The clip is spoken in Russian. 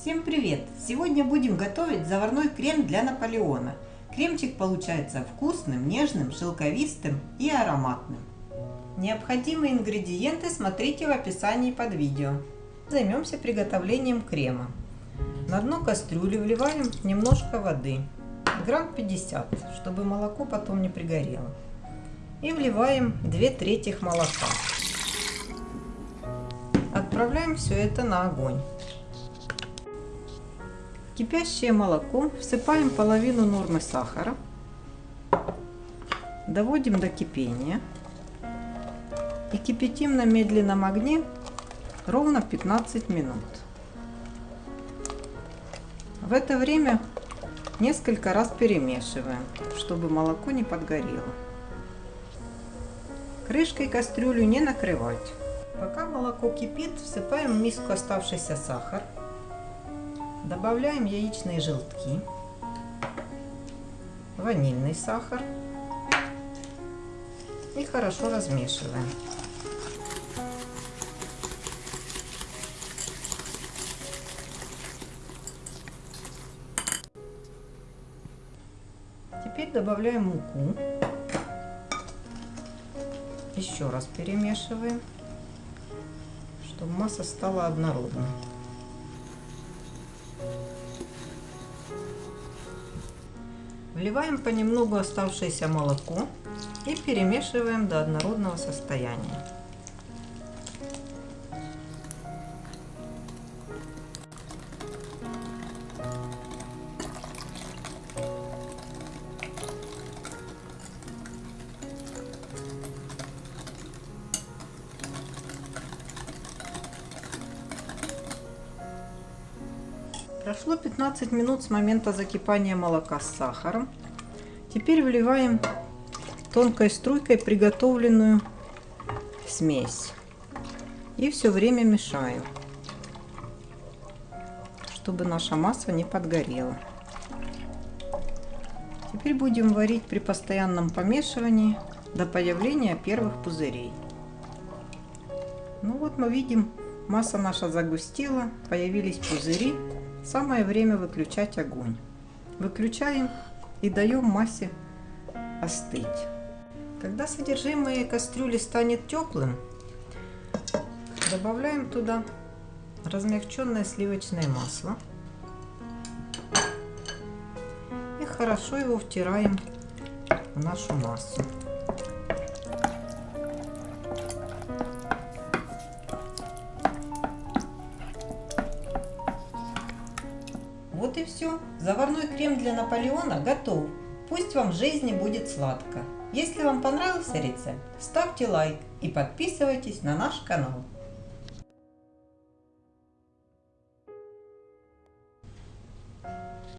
Всем привет! Сегодня будем готовить заварной крем для Наполеона. Кремчик получается вкусным, нежным, шелковистым и ароматным. Необходимые ингредиенты смотрите в описании под видео. Займемся приготовлением крема. На дно кастрюли вливаем немножко воды, грамм 50, чтобы молоко потом не пригорело. И вливаем 2 трети молока. Отправляем все это на огонь. Кипящее молоко всыпаем половину нормы сахара. Доводим до кипения. И кипятим на медленном огне ровно 15 минут. В это время несколько раз перемешиваем, чтобы молоко не подгорело. Крышкой кастрюлю не накрывать. Пока молоко кипит, всыпаем в миску оставшийся сахар. Добавляем яичные желтки, ванильный сахар и хорошо размешиваем. Теперь добавляем муку. Еще раз перемешиваем чтобы масса стала однородной. Вливаем понемногу оставшееся молоко и перемешиваем до однородного состояния. Прошло 15 минут с момента закипания молока с сахаром. Теперь вливаем тонкой струйкой приготовленную смесь. И все время мешаем, чтобы наша масса не подгорела. Теперь будем варить при постоянном помешивании до появления первых пузырей. Ну вот мы видим, масса наша загустела, появились пузыри. Самое время выключать огонь. Выключаем и даем массе остыть. Когда содержимое кастрюли станет теплым, добавляем туда размягченное сливочное масло и хорошо его втираем в нашу массу. Вот и все. Заварной крем для Наполеона готов. Пусть вам в жизни будет сладко. Если вам понравился рецепт, ставьте лайк и подписывайтесь на наш канал.